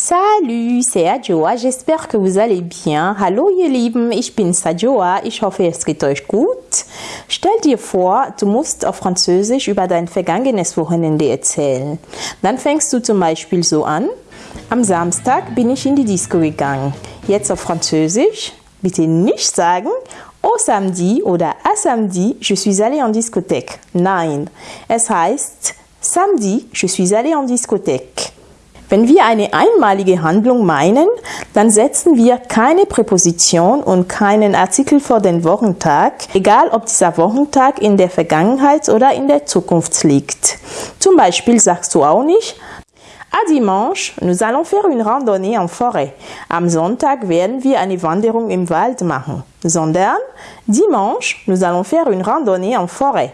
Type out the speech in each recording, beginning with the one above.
Salut, c'est Adjoa. J'espère que vous allez bien. Hallo ihr Lieben, ich bin Sadjoa. Ich hoffe, es geht euch gut. Stell dir vor, du musst auf Französisch über dein vergangenes Wochenende erzählen. Dann fängst du zum Beispiel so an. Am Samstag bin ich in die Disco gegangen. Jetzt auf Französisch. Bitte nicht sagen Au samedi oder à samedi, je suis allé en discothèque. Nein, es heißt samedi, je suis allé en discothèque. Wenn wir eine einmalige Handlung meinen, dann setzen wir keine Präposition und keinen Artikel vor den Wochentag, egal ob dieser Wochentag in der Vergangenheit oder in der Zukunft liegt. Zum Beispiel sagst du auch nicht, À dimanche, nous allons faire une randonnée en forêt. Am Sonntag werden wir eine Wanderung im Wald machen. Sondern, dimanche, nous allons faire une randonnée en forêt.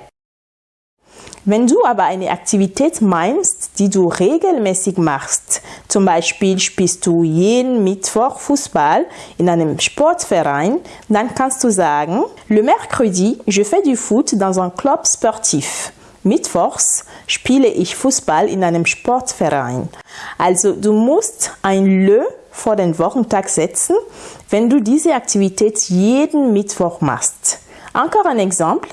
Wenn du aber eine Aktivität meinst, die du regelmäßig machst, zum Beispiel spielst du jeden Mittwoch Fußball in einem Sportverein, dann kannst du sagen, le mercredi, je fais du foot dans un club sportif. Mittwochs spiele ich Fußball in einem Sportverein. Also du musst ein Le vor den Wochentag setzen, wenn du diese Aktivität jeden Mittwoch machst. Encore un exemple.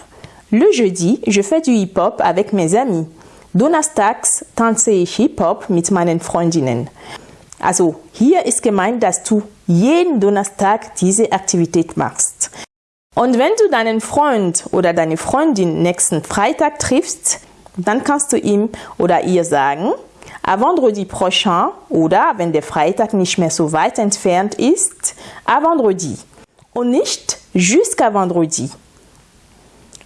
Le jeudi, je fais du Hip-Hop avec mes amis. Donnerstags tanze ich Hip-Hop mit meinen Freundinnen. Also hier ist gemeint, dass du jeden Donnerstag diese Aktivität machst. Und wenn du deinen Freund oder deine Freundin nächsten Freitag triffst, dann kannst du ihm oder ihr sagen, à vendredi prochain oder wenn der Freitag nicht mehr so weit entfernt ist, à vendredi. Und nicht jusqu'à vendredi.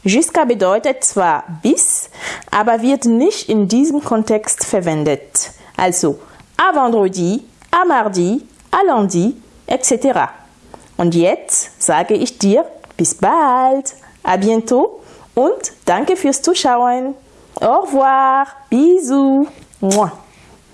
Jusqu'à bedeutet zwar bis, aber wird nicht in diesem Kontext verwendet. Also à vendredi, à mardi, à lundi, etc. Und jetzt sage ich dir bis bald, à bientôt und danke fürs Zuschauen. Au revoir, bisous.